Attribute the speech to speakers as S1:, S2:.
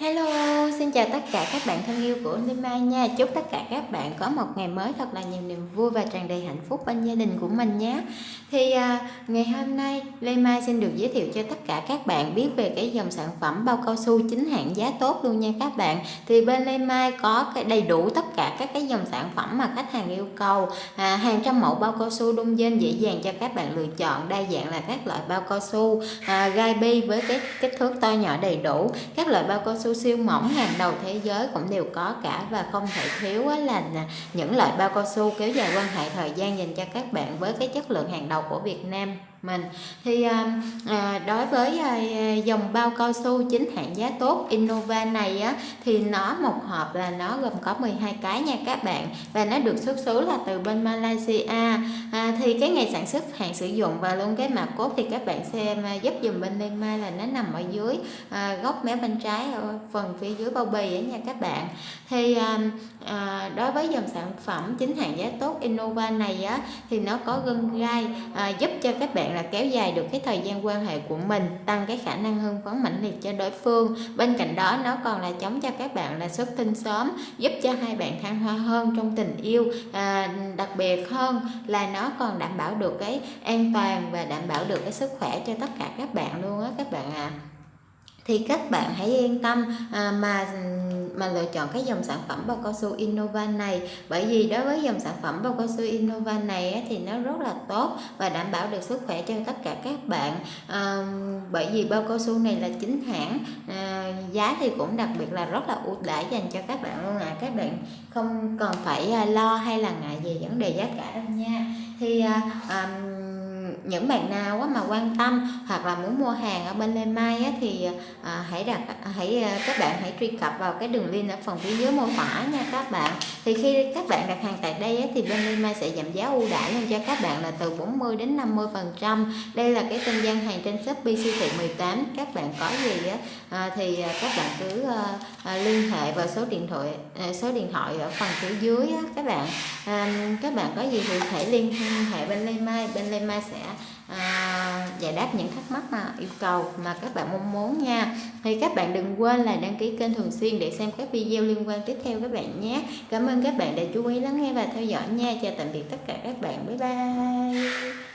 S1: Hello, xin chào tất cả các bạn thân yêu của Nima Mai nha. Chúc tất cả các bạn có một ngày mới thật là nhiều niềm vui và tràn đầy hạnh phúc bên gia đình của mình nhé. Thì à, ngày hôm nay Lê Mai xin được giới thiệu cho tất cả các bạn biết về cái dòng sản phẩm bao cao su chính hãng giá tốt luôn nha các bạn. Thì bên Lê Mai có cái đầy đủ tất cả các cái dòng sản phẩm mà khách hàng yêu cầu. À, hàng trăm mẫu bao cao su đông dên dễ dàng cho các bạn lựa chọn đa dạng là các loại bao cao su à, gai bi với cái kích thước to nhỏ đầy đủ. Các loại bao cao su siêu mỏng hàng đầu thế giới cũng đều có cả và không thể thiếu là những loại bao cao su kéo dài quan hệ thời gian dành cho các bạn với cái chất lượng hàng đầu của Việt Nam mình. Thì à, à, đối với à, dòng bao cao su chính hãng giá tốt Innova này á thì nó một hộp là nó gồm có 12 cái nha các bạn và nó được xuất xứ là từ bên Malaysia. À, thì cái ngày sản xuất hạn sử dụng và luôn cái mã cốt thì các bạn xem à, giúp dùm bên đây Mai là nó nằm ở dưới à, góc mé bên trái ở phần phía dưới bao bì á nha các bạn. Thì à, à, đối với dòng sản phẩm chính hãng giá tốt Innova này á thì nó có gân gai à, giúp cho các bạn là kéo dài được cái thời gian quan hệ của mình tăng cái khả năng hưng phấn mãnh liệt cho đối phương. Bên cạnh đó nó còn là chống cho các bạn là xuất tinh sớm giúp cho hai bạn thăng hoa hơn trong tình yêu à, đặc biệt hơn là nó còn đảm bảo được cái an toàn và đảm bảo được cái sức khỏe cho tất cả các bạn luôn á các bạn ạ. à thì các bạn hãy yên tâm à, mà mà lựa chọn cái dòng sản phẩm bao cao su Innova này. Bởi vì đối với dòng sản phẩm bao cao su Innova này thì nó rất là tốt và đảm bảo được sức khỏe cho tất cả các bạn. À, bởi vì bao cao su này là chính hãng à, giá thì cũng đặc biệt là rất là ưu đãi dành cho các bạn luôn à các bạn không còn phải à, lo hay là ngại về vấn đề giá cả đâu nha. Thì à, à, những bạn nào mà quan tâm hoặc là muốn mua hàng ở bên Lên Mai á, thì à, hãy đặt hãy à, các bạn hãy truy cập vào cái đường link ở phần phía dưới mô tả nha các bạn. Thì khi các bạn đặt hàng tại thì bên Lê Mai sẽ giảm giá ưu đãi luôn cho các bạn là từ 40 đến 50 phần trăm. Đây là cái tên gian hàng trên Shopee siêu thị 18 các bạn có gì á, à, thì à, các bạn cứ à, à, liên hệ vào số điện thoại à, số điện thoại ở phần phía dưới á, các bạn. À, các bạn có gì thì thể liên hệ bên Lê Mai. Bên Lê Mai sẽ à, giải đáp những thắc mắc mà yêu cầu mà các bạn mong muốn nha. Thì các bạn đừng quên là đăng ký kênh thường xuyên để xem các video liên quan tiếp theo các bạn nhé. Cảm ơn các bạn đã chú ý lắng nghe và theo dõi nha. Chào tạm biệt tất cả các bạn. Bye bye.